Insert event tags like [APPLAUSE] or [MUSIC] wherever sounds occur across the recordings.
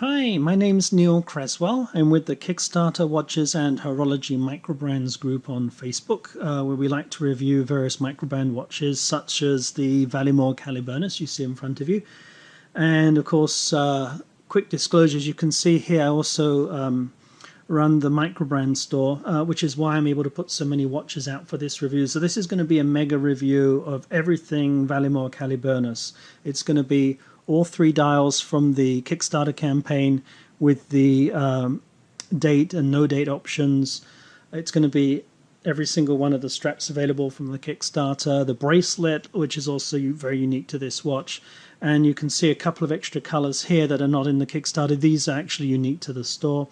Hi, my name's Neil Creswell. I'm with the Kickstarter Watches and Horology Microbrands group on Facebook, uh, where we like to review various microbrand watches, such as the Valimor Caliburnus you see in front of you. And of course, uh, quick disclosures you can see here, I also um, run the microbrand store, uh, which is why I'm able to put so many watches out for this review. So this is going to be a mega review of everything Valimor Caliburnus. It's going to be all three dials from the Kickstarter campaign with the um, date and no date options. It's going to be every single one of the straps available from the Kickstarter, the bracelet, which is also very unique to this watch. And you can see a couple of extra colors here that are not in the Kickstarter. These are actually unique to the store.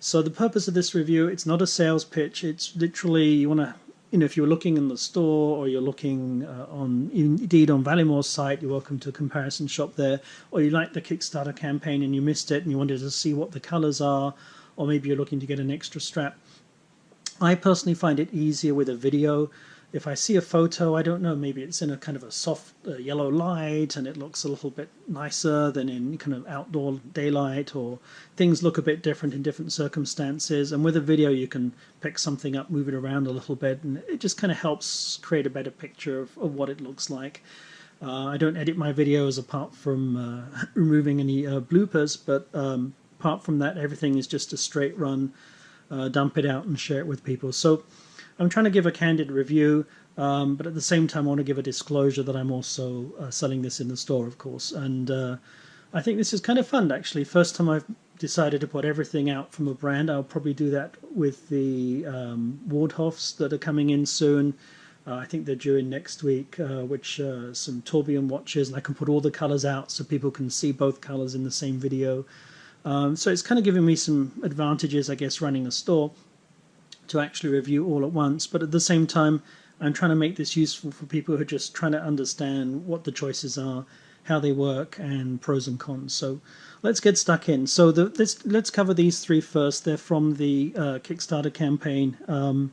So the purpose of this review, it's not a sales pitch. It's literally you want to you know, if you're looking in the store or you're looking uh, on indeed on Valimor's site, you're welcome to a comparison shop there. Or you like the Kickstarter campaign and you missed it and you wanted to see what the colors are, or maybe you're looking to get an extra strap. I personally find it easier with a video if I see a photo, I don't know, maybe it's in a kind of a soft uh, yellow light and it looks a little bit nicer than in kind of outdoor daylight, or things look a bit different in different circumstances. And with a video, you can pick something up, move it around a little bit, and it just kind of helps create a better picture of, of what it looks like. Uh, I don't edit my videos apart from uh, [LAUGHS] removing any uh, bloopers, but um, apart from that, everything is just a straight run. Uh, dump it out and share it with people. So I'm trying to give a candid review, um, but at the same time, I want to give a disclosure that I'm also uh, selling this in the store, of course. And uh, I think this is kind of fun, actually. First time I've decided to put everything out from a brand. I'll probably do that with the um, Waldhoffs that are coming in soon. Uh, I think they're due in next week, uh, which uh, some tourbillon watches, and I can put all the colors out so people can see both colors in the same video. Um, so it's kind of giving me some advantages, I guess, running a store to actually review all at once. But at the same time, I'm trying to make this useful for people who are just trying to understand what the choices are, how they work, and pros and cons. So let's get stuck in. So the, let's let's cover these three first. They're from the uh, Kickstarter campaign, um,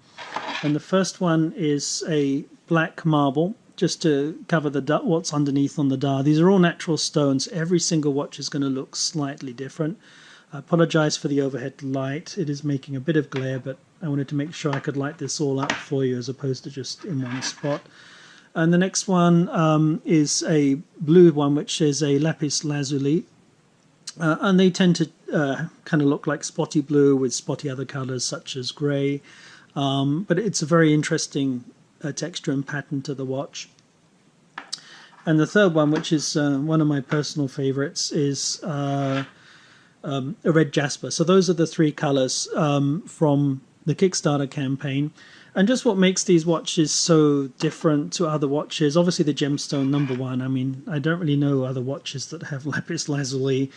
and the first one is a black marble. Just to cover the what's underneath on the dial. These are all natural stones. Every single watch is going to look slightly different. I apologize for the overhead light. It is making a bit of glare, but I wanted to make sure I could light this all up for you as opposed to just in one spot. And the next one um, is a blue one, which is a lapis lazuli. Uh, and they tend to uh, kind of look like spotty blue with spotty other colors such as gray. Um, but it's a very interesting uh, texture and pattern to the watch. And the third one, which is uh, one of my personal favorites, is uh, um, a red jasper. So those are the three colors um, from the Kickstarter campaign. And just what makes these watches so different to other watches, obviously the gemstone number one. I mean, I don't really know other watches that have [LAUGHS] lapis lazuli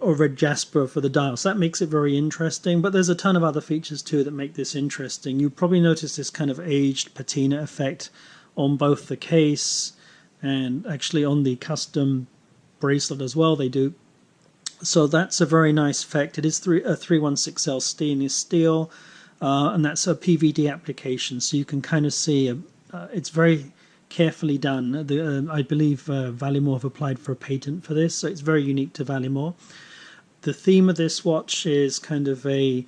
or red jasper for the dials. So that makes it very interesting. But there's a ton of other features too that make this interesting. You probably notice this kind of aged patina effect on both the case and actually on the custom bracelet as well. They do. So that's a very nice effect. It is three, a 316L stainless steel uh, and that's a PVD application. So you can kind of see uh, uh, it's very carefully done. The, uh, I believe uh, Valimor have applied for a patent for this, so it's very unique to Valimor. The theme of this watch is kind of a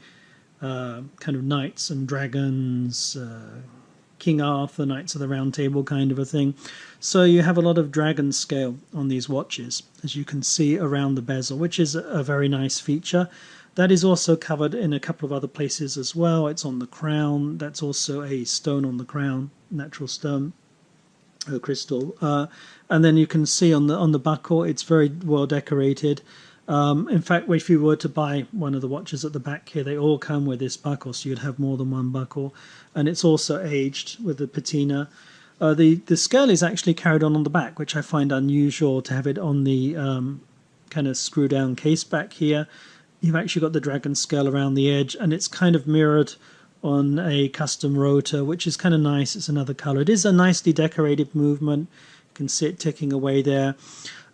uh, kind of knights and dragons, King Arthur, Knights of the Round Table kind of a thing. So you have a lot of dragon scale on these watches, as you can see around the bezel, which is a very nice feature. That is also covered in a couple of other places as well. It's on the crown. That's also a stone on the crown, natural stone, a crystal. Uh, and then you can see on the on the buckle, it's very well decorated. Um, in fact, if you were to buy one of the watches at the back here, they all come with this buckle, so you'd have more than one buckle. And it's also aged with the patina. Uh, the the scale is actually carried on on the back, which I find unusual to have it on the um, kind of screw down case back here you've actually got the dragon scale around the edge and it's kind of mirrored on a custom rotor which is kind of nice. It's another color. It is a nicely decorated movement. You can see it ticking away there.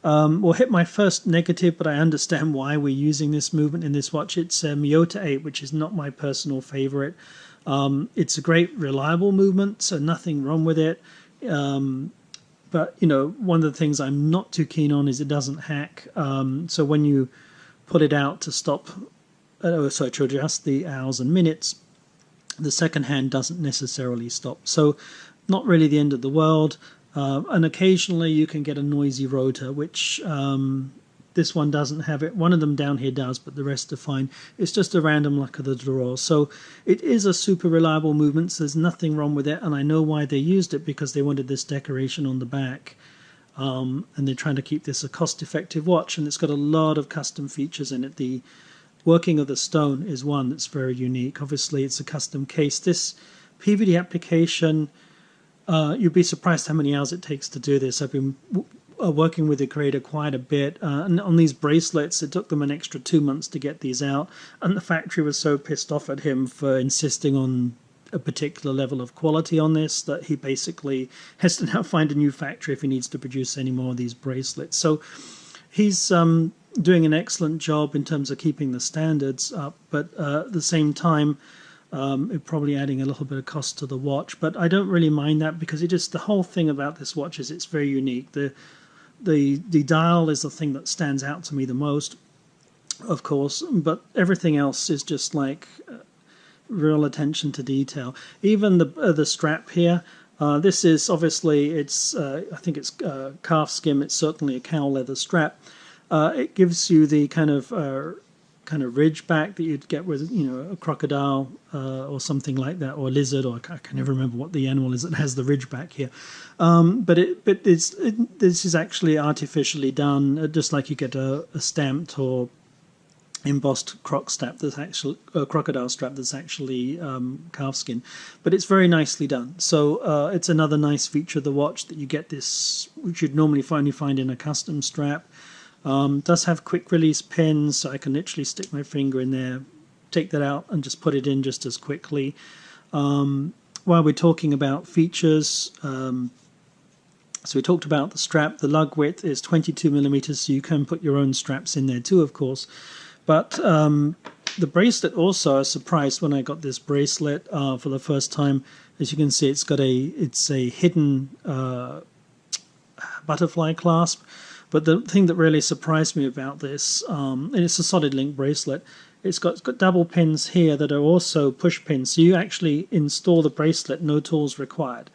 Um, we'll hit my first negative but I understand [LAUGHS] why we're using this movement in this watch it's a Miyota 8 which is not my personal favorite. Um, it's a great reliable movement so nothing wrong with it. Um, but you know one of the things I'm not too keen on is it doesn't hack. Um, so when you pull it out to stop, uh, oh, sorry, to adjust the hours and minutes. The second hand doesn't necessarily stop. So, not really the end of the world. Uh, and occasionally you can get a noisy rotor, which um, this one doesn't have it. One of them down here does, but the rest are fine. It's just a random luck of the draw. So it is a super reliable movement. So there's nothing wrong with it. And I know why they used it because they wanted this decoration on the back. Um, and they're trying to keep this a cost-effective watch. And it's got a lot of custom features in it. The working of the stone is one that's very unique. Obviously, it's a custom case. This PVD application, uh, you'd be surprised how many hours it takes to do this. I've been uh, working with the creator quite a bit. Uh, and on these bracelets, it took them an extra two months to get these out. And the factory was so pissed off at him for insisting on a particular level of quality on this that he basically has to now [LAUGHS] find a new factory if he needs to produce any more of these bracelets. So he's um, doing an excellent job in terms of keeping the standards up, but uh, at the same time, um, probably adding a little bit of cost to the watch, but I don't really mind that because it just the whole thing about this watch is it's very unique. The the the dial is the thing that stands out to me the most, of course, but everything else is just like real attention to detail. Even the uh, the strap here. Uh, this is obviously it's uh, I think it's uh, calf skin. It's certainly a cow leather strap. Uh, it gives you the kind of kind of ridge back that you'd get with you know a crocodile uh, or something like that or a lizard or I can never remember what the animal is that has the ridge back here um, but it but it's it, this is actually artificially done uh, just like you get a, a stamped or embossed croc strap that's actually a crocodile strap that's actually um, calf skin but it's very nicely done so uh, it's another nice feature of the watch that you get this which you'd normally only find in a custom strap um, does have quick release pins, so I can literally stick my finger in there, take that out, and just put it in just as quickly. Um, while we're talking about features, um, so we talked about the strap. The lug width is 22 millimeters, so you can put your own straps in there too, of course. But um, the bracelet also, I was surprised when I got this bracelet uh, for the first time. As you can see, it's got a it's a hidden uh, butterfly clasp. But the thing that really surprised me about this, um, and it's a solid link bracelet, it's got, it's got double pins here that are also push pins. So you actually install the bracelet, no tools required.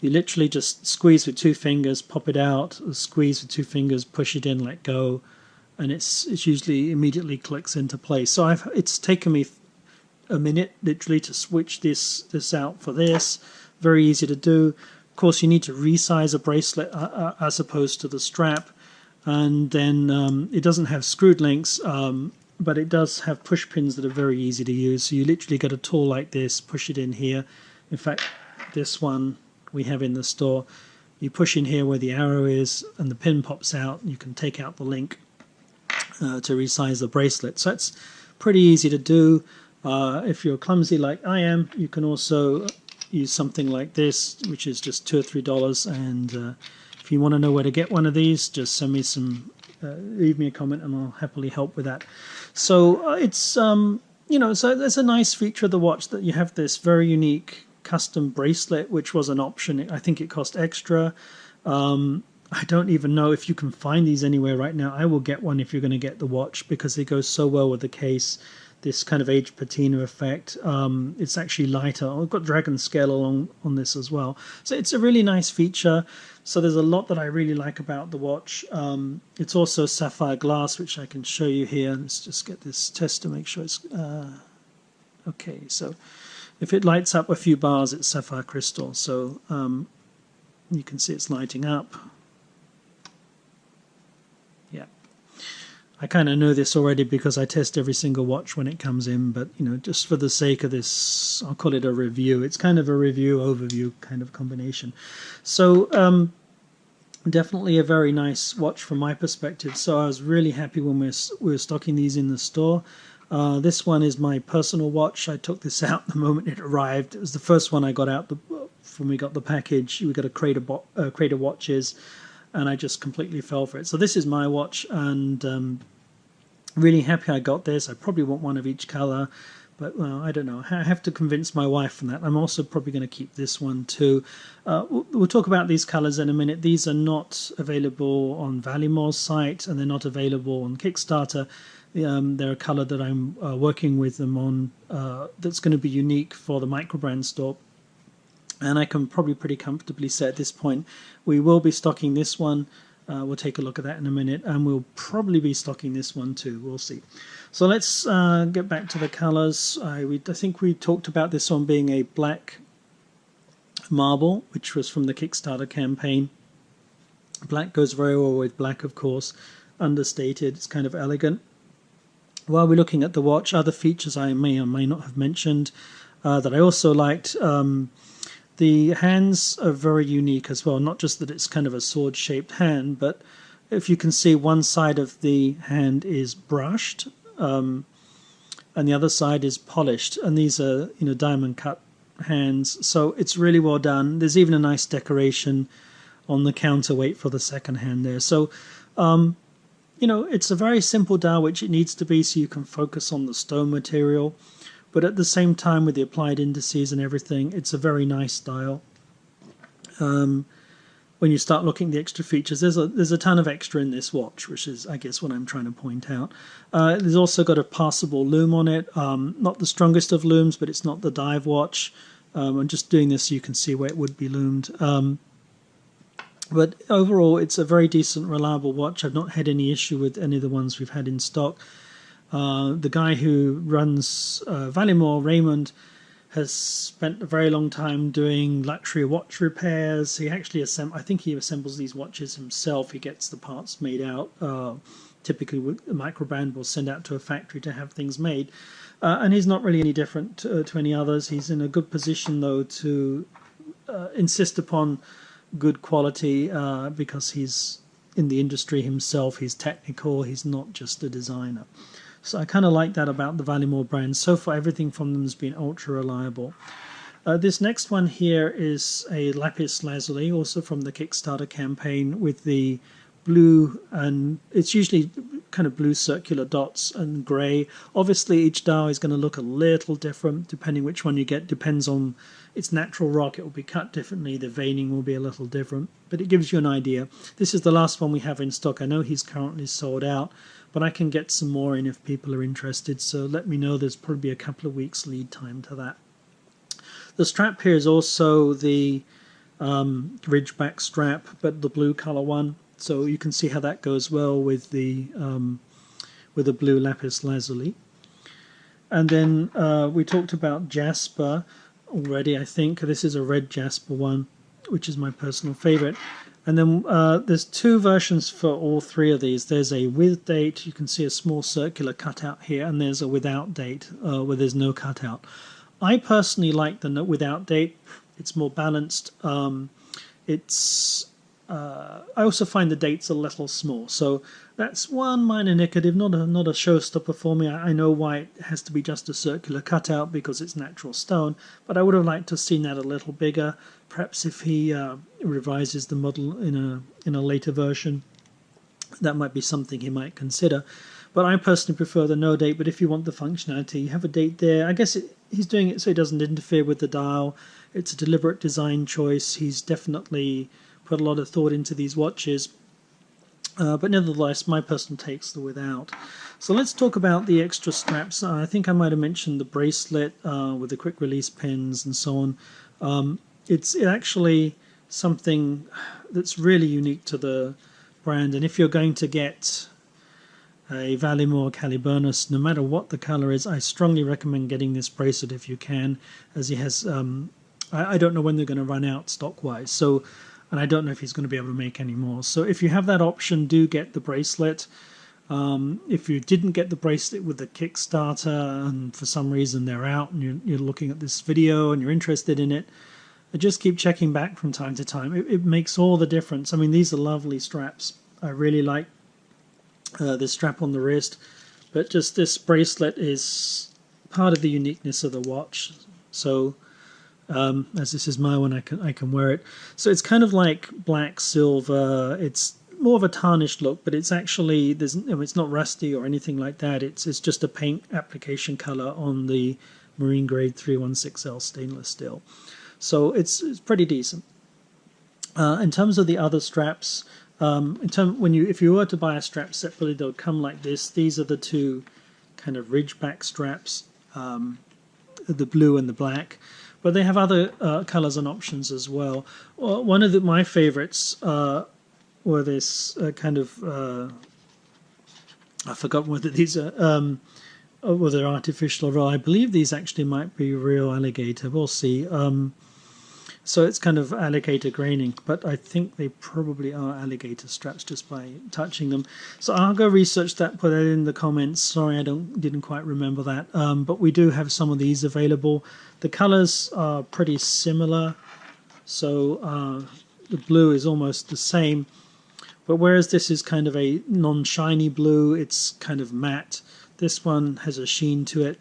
You literally just squeeze with two fingers, pop it out, squeeze with two fingers, push it in, let go, and it's it's usually immediately clicks into place. So I've it's taken me a minute literally to switch this this out for this. Very easy to do. Of course, you need to resize a bracelet uh, uh, as opposed to the strap and then um, it doesn't have screwed links um, but it does have push pins that are very easy to use so you literally get a tool like this push it in here in fact this one we have in the store you push in here where the arrow is and the pin pops out you can take out the link uh, to resize the bracelet so it's pretty easy to do uh, if you're clumsy like I am you can also use something like this which is just two or three dollars and uh, if you want to know where to get one of these, just send me some, uh, leave me a comment, and I'll happily help with that. So uh, it's um, you know, so there's a nice feature of the watch that you have this very unique custom bracelet, which was an option. I think it cost extra. Um, I don't even know if you can find these anywhere right now. I will get one if you're going to get the watch because it goes so well with the case this kind of age patina effect. Um, it's actually lighter. I've got dragon scale along on this as well. So it's a really nice feature. So there's a lot that I really like about the watch. Um, it's also sapphire glass, which I can show you here. Let's just get this test to make sure it's uh, okay. So if it lights up a few bars, it's sapphire crystal. So um, you can see it's lighting up. I kind of know this already because I test every single watch when it comes in, but you know, just for the sake of this, I'll call it a review. It's kind of a review overview kind of combination. So um, definitely a very nice watch from my perspective. So I was really happy when we were, we were stocking these in the store. Uh, this one is my personal watch. I took this [LAUGHS] out the moment it arrived. It was the first one I got out the, when we got the package. We got a crate of, uh, crate of watches and I just completely fell for it. So this is my watch, and um, really happy I got this. I probably want one of each color, but well, I don't know. I have to convince my wife from that. I'm also probably going to keep this one too. Uh, we'll, we'll, talk about these colors in a minute. These are not available on Valimor's site, and they're not available on Kickstarter. Um, they're a color that I'm uh, working with them on uh, that's going to be unique for the microbrand store. And I can probably pretty comfortably say at this point we will be stocking this one. Uh, we'll take a look at that in a minute, and we'll probably be stocking this one too. We'll see. So let's uh, get back to the colors. I, we, I think we talked about this one being a black marble, which was from the Kickstarter campaign. Black goes very well with black, of course. Understated, it's kind of elegant. While we're looking at the watch, other features I may or may not have mentioned uh, that I also liked. Um, the hands are very unique as well, not just that it's kind of a sword shaped hand, but if you can see one side of the hand is brushed um, and the other side is polished, and these are you know diamond cut hands, so it's really well done. There's even a nice decoration on the counterweight for the second hand there. So, um, you know, it's a very simple dial, which it needs to be, so you can focus on the stone material. But at the same time, with the applied indices and everything, it's a very nice dial. Um, when you start looking at the extra features, there's a there's a ton of extra in this watch, which is I guess what I'm trying to point out. Uh, there's also got a passable loom on it, um, not the strongest of looms, but it's not the dive watch. Um, I'm just doing this so you can see where it would be loomed. Um, but overall, it's a very decent, reliable watch. I've not had any issue with any of the ones we've had in stock. Uh, the guy who runs uh, Valimor, Raymond, has spent a very long time doing luxury watch repairs. He actually assemb- I think he assembles these watches himself. He gets the parts made out. Uh, typically, a microbrand will send out to a factory to have things made. Uh, and he's not really any different to, to, any others. He's in a good position, though, to uh, insist upon good quality uh, because he's in the industry himself. He's technical. He's not just a designer. So I kind of like that about the Valimor brand. So far, everything from them has been ultra reliable. Uh, this next one here is a lapis lazuli, also from the Kickstarter campaign, with the blue and it's usually kind of blue circular dots and grey. Obviously, each dial is going to look a little different depending which one you get. Depends on its natural rock; it will be cut differently. The veining will be a little different, but it gives you an idea. This is the last one we have in stock. I know he's currently sold out, but I can get some more in if people are interested. So let me know. There's probably a couple of weeks lead time to that. The strap here is also the um, Ridgeback strap, but the blue color one. So you can see how that goes well with the um, with the blue lapis lazuli. And then uh, we talked about jasper already. I think this is a red jasper one, which is my personal favorite. And then uh, there's two versions for all three of these. There's a with date, you can see a small circular cutout here, and there's a without date uh, where there's no cutout. I personally like the without date. It's more balanced. Um, it's uh, I also find the dates a little small, so that's one minor negative, not a not a showstopper for me. I, I, know why it has to be just a circular cutout because it's natural stone, but I would have liked to have seen that a little bigger. Perhaps if he uh, revises the model in a in a later version, that might be something he might consider. But I personally prefer the no date. But if you want the functionality, you have a date there. I guess it, he's doing it so it doesn't interfere with the dial. It's a deliberate design choice. He's definitely put a lot of thought into these watches. Uh, but nevertheless, my personal take's the without. So let's talk about the extra straps. Uh, I think I might have mentioned the bracelet uh, with the quick release pins and so on. Um, it's actually something that's really unique to the brand. And if you're going to get a Valimor Caliburnus, no matter what the color is, I strongly recommend getting this bracelet if you can, as he has. Um, I, I, don't know when they're going to run out stock wise. So and I don't know if he's going to be able to make any more. So if you have that option, do get the bracelet. Um, if you didn't get the bracelet with the Kickstarter and for some reason they're out and you're, you're looking at this video and you're interested in it, just keep checking back from time to time. It, it makes all the difference. I mean, these are lovely straps. I really like uh, this strap on the wrist, but just this bracelet is part of the uniqueness of the watch. So um, as this is my one, I can I can wear it. So it's kind of like black silver. It's more of a tarnished look, but it's actually there's it's not rusty or anything like that. It's it's just a paint application color on the marine grade 316L stainless steel. So it's it's pretty decent. Uh, in terms of the other straps, Um, in term, when you if you were to buy a strap separately, they'll come like this. These are the two kind of ridgeback straps, um, the blue and the black. But they have other uh, colors and options as well. well one of the, my favorites uh, were this uh, kind of uh, I forgot whether these are um, whether artificial or real. I believe these actually might be real alligator. We'll see. Um, so it's kind of alligator graining, but I think they probably are alligator straps just by touching them. So I'll go research that, put that in the comments. Sorry, I don't didn't quite remember that. Um, but we do have some of these available. The colors are pretty similar, so uh, the blue is almost the same. But whereas this is kind of a non-shiny blue, it's kind of matte. This one has a sheen to it.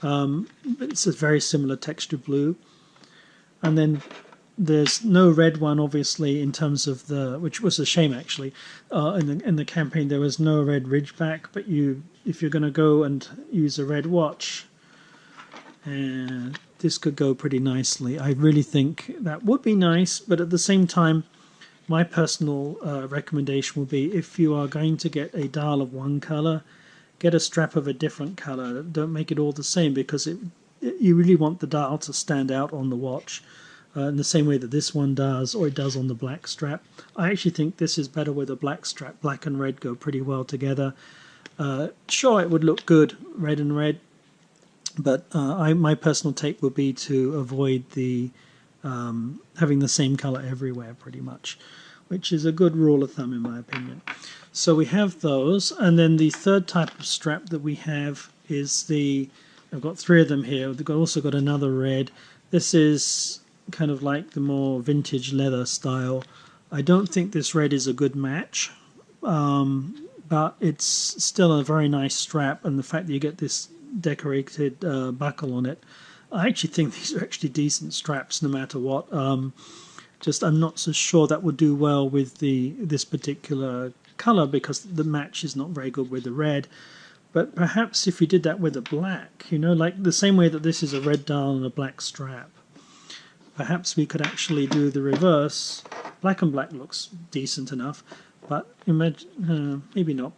Um, it's a very similar texture blue and then there's no red one obviously in terms of the which was a shame actually uh, in the in the campaign. There was no red ridgeback but you if you're going to go and use a red watch uh, this could go pretty nicely. I really think that would be nice but at the same time my personal uh, recommendation would be if you are going to get a dial of one color get a strap of a different color. Don't make it all the same because it you really want the dial to stand out on the watch uh, in the same way that this one does or it does on the black strap. I actually think this is better with a black strap. Black and red go pretty well together. Uh, sure, it would look good red and red, but uh, I, my personal take would be to avoid the um, having the same color everywhere pretty much, which is a good rule of thumb in my opinion. So we have those, and then the third type of strap that we have is the I've got three of them here. We've also got another red. This is kind of like the more vintage leather style. I don't think this red is a good match, um, but it's still a very nice strap, and the fact that you get this decorated uh, buckle on it, I actually think [LAUGHS] these are actually decent straps no matter what. Um, just I'm not so sure that would do well with the this particular color because the match is not very good with the red. But perhaps if you did that with a black, you know, like the same way that this is a red dial and a black strap, perhaps we could actually do the reverse. Black and black looks decent enough, but imagine, uh, maybe not.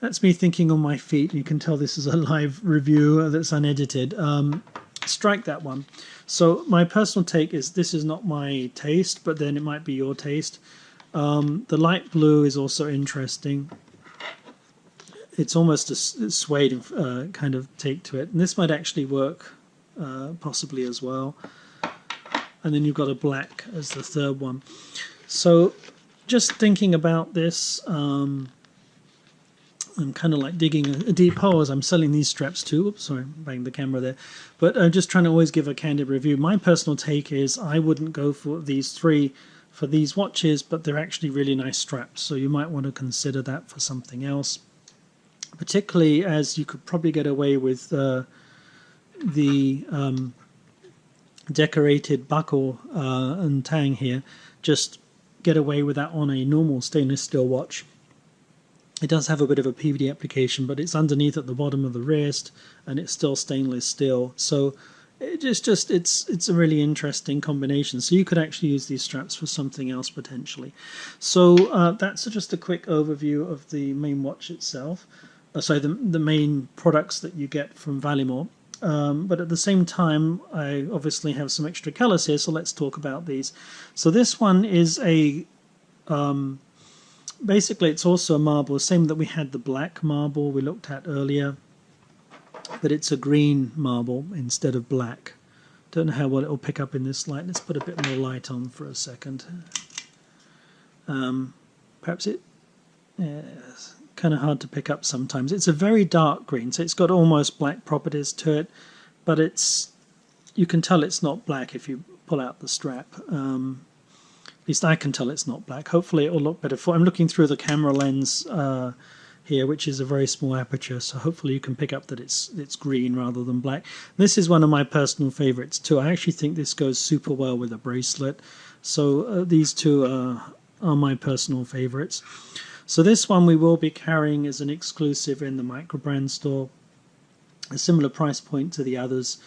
That's me thinking on my feet. You can tell this is a [LAUGHS] live review that's unedited. Um, strike that one. So my personal take is this is not my taste, but then it might be your taste. Um, the light blue is also interesting it's almost a suede uh, kind of take to it. And this might actually work uh, possibly as well. And then you've got a black as the third one. So just thinking about this, um, I'm kind of like digging a, deep hole as I'm selling these straps too. Oops, sorry, bang the camera there. But I'm just trying to always give a candid review. My personal take is I wouldn't go for these three for these watches, but they're actually really nice straps. So you might want to consider that for something else particularly as you could probably get away with uh, the um, decorated buckle uh, and tang here, just get away with that on a normal stainless steel watch. It does have a bit of a PVD application, but it's underneath at the bottom of the wrist, and it's still stainless steel. So it's just it's it's a really interesting combination. So you could actually use these straps for something else potentially. So uh, that's just a quick overview of the main watch itself. So the, the main products that you get from Valimor. Um, but at the same time, I obviously have some extra colors here, so let's talk about these. So this one is a, um, basically it's also a marble, same that we had the black marble we looked at earlier, but it's a green marble instead of black. Don't know how well it will pick up in this light. Let's put a bit more light on for a second. Um, perhaps it, yes, kind of hard to pick up sometimes. It's a very dark green, so it's got almost black properties to it, but it's you can tell it's not black if you pull out the strap. Um, at least I can tell it's not black. Hopefully it will look better. For I'm looking through the camera lens uh, here, which is a very small aperture, so hopefully you can pick up that it's it's green rather than black. This is one of my personal favorites too. I actually think this goes super well with a bracelet. So uh, these two are, are my personal favorites. So this one we will be carrying as an exclusive in the microbrand store. A similar price point to the others.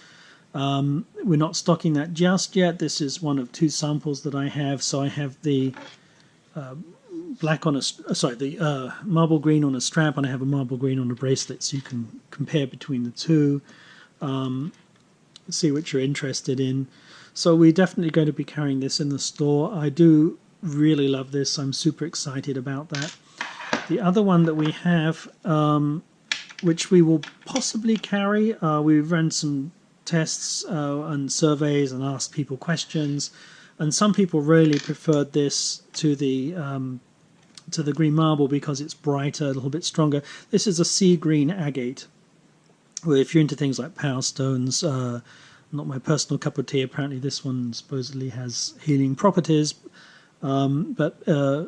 Um, we're not stocking that just yet. This is one of two samples that I have. So I have the uh, black on a uh, sorry the uh, marble green on a strap, and I have a marble green on a bracelet, so you can compare between the two, um, see what you're interested in. So we're definitely going to be carrying this in the store. I do really love this. I'm super excited about that. The other one that we have, um, which we will possibly carry, uh, we've run some tests uh, and surveys and asked people questions, and some people really preferred this to the um, to the green marble because it's brighter, a little bit stronger. This is a sea green agate. Well, if you're into things like power stones, uh, not my personal cup of tea. Apparently, this one supposedly has healing properties, um, but uh,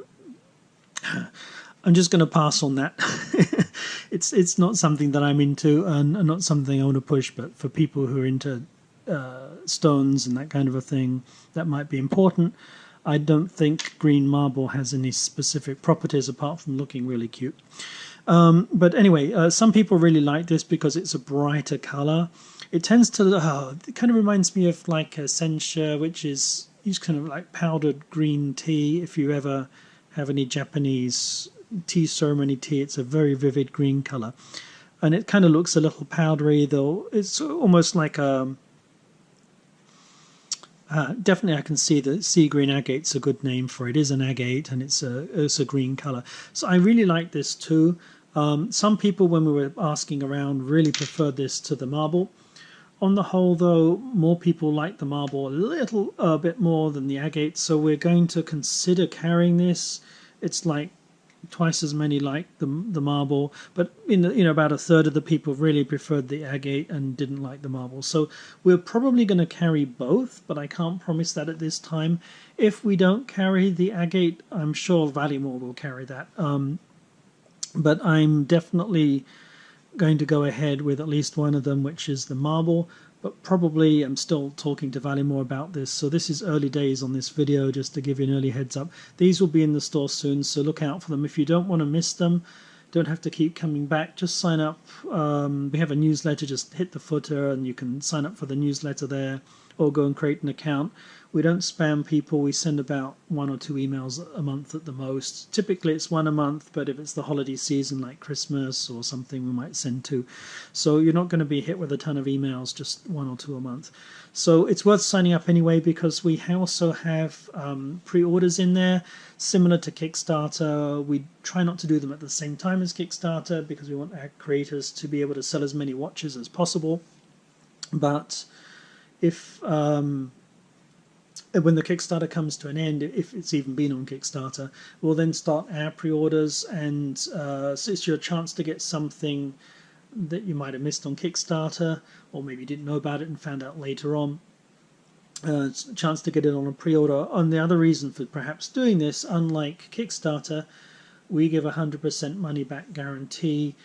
I'm just going to pass on that. [LAUGHS] it's it's not something that I'm into, and, and, not something I want to push. But for people who are into uh, stones and that kind of a thing, that might be important. I don't think green marble has any specific properties apart from looking really cute. Um, but anyway, uh, some people really like this because it's a brighter color. It tends to, oh, it kind of reminds me of like a sencha, which is use kind of like powdered green tea. If you ever have any Japanese tea ceremony tea, it's a very vivid green color. And it kind of looks a little powdery, though it's almost like a uh, definitely, I can see that sea green agate's a good name for it. It is an agate and it's a it's a green color. So I really like this too. Um, some people, when we were asking around, really preferred this to the marble. On the whole, though, more people like the marble a little uh, bit more than the agate. So we're going to consider carrying this. It's like twice as many like the the marble, but in the, you know about a third of the people really preferred the agate and didn't like the marble. So we're probably going to carry both, but I can't promise that at this time. If we don't carry the agate, I'm sure Valimor will carry that. Um, but I'm definitely going to go ahead with at least one of them, which is the marble but probably I'm still talking to Valimor about this. So this is early days on this video, just to give you an early heads up. These will be in the store soon, so look out for them. If you don't want to miss them, don't have to keep coming back. Just sign up. Um, we have a newsletter. Just hit the footer, and you can sign up for the newsletter there, or go and create an account. We don't spam people. We send about one or two emails a month at the most. Typically, it's one a month, but if it's the holiday season like Christmas or something, we might send two. So you're not going to be hit with a ton of emails, just one or two a month. So it's worth signing up anyway because we also have um, pre orders in there, similar to Kickstarter. We try not to do them at the same time as Kickstarter because we want our creators to be able to sell as many watches as possible. But if um, when the Kickstarter comes to an end, if it's even been on Kickstarter, we'll then start our pre-orders, and uh, so it's your chance to get something that you might have missed on Kickstarter, or maybe didn't know about it and found out later on. Uh, chance to get it on a pre-order. And the other reason for perhaps doing this, unlike Kickstarter, we give a 100% money back guarantee,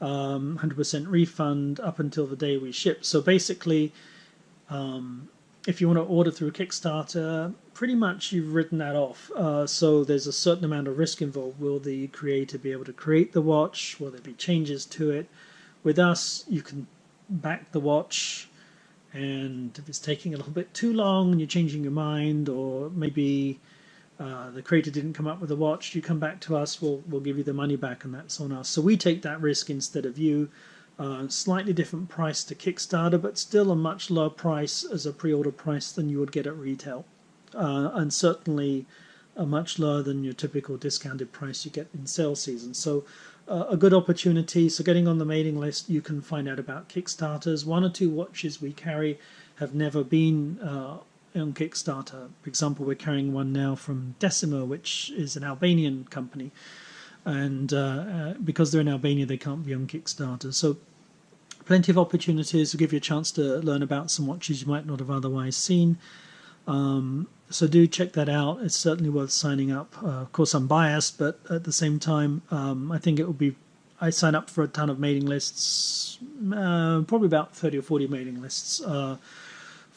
um, 100% refund up until the day we ship. So basically, um, if you want to order through Kickstarter, pretty much you've written that off. Uh, so there's a certain amount of risk involved. Will the creator be able to create the watch? Will there be changes to it? With us, you can back the watch, and if it's taking a little bit too long and you're changing your mind, or maybe uh, the creator didn't come up with a watch, you come back to us, we'll, we'll give you the money back, and that's on us. So we take that risk instead of you. Slightly different price to Kickstarter, but still a much lower price as a pre-order price than you would get at retail, uh, and certainly a much lower than your typical discounted price you get in sale season. So uh, a good opportunity. So getting on the mailing list, you can find out about Kickstarters. One or two watches we carry have never been uh, on Kickstarter. For example, we're carrying one now from Decima, which is an Albanian company and uh, uh, because they're in Albania, they can't be on Kickstarter. So, plenty of opportunities to give you a chance to learn about some watches you might not have otherwise seen. Um, so do check that out. It's certainly worth signing up. Uh, of course, I'm biased, but at the same time, um, I think it will be. I sign up for a ton of mailing lists, uh, probably about 30 or 40 mailing lists uh,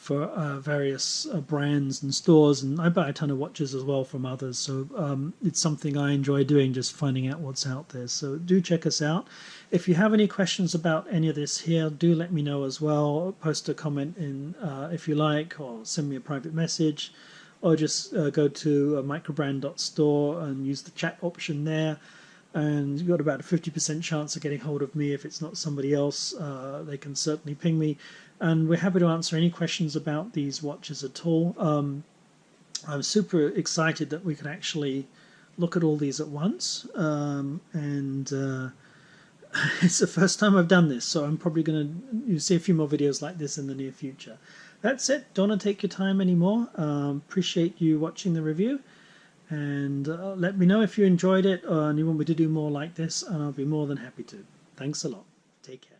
for uh, various uh, brands and stores, and I buy a ton of watches as well from others. So um, it's something I enjoy doing, just finding out what's out there. So do check us out. If you have any questions about any of this here, do let me know as well. Post a comment in uh, if you like, or send me a private message. or just uh, go to uh, microbrand.store and use the chat option there. And you've got about a 50% chance of getting hold of me. If it's not somebody else, uh, they can certainly ping me. And we're happy to answer any questions about these watches at all. Um, I'm super excited that we can actually look at all these at once. Um, and uh, [LAUGHS] it's the first time I've done this, so I'm probably going to see a few more videos like this in the near future. That's it. Don't want to take your time anymore. Um, appreciate you watching the review. And uh, let me know if you enjoyed it and you want me to do more like this, and I'll be more than happy to. Thanks a lot. Take care.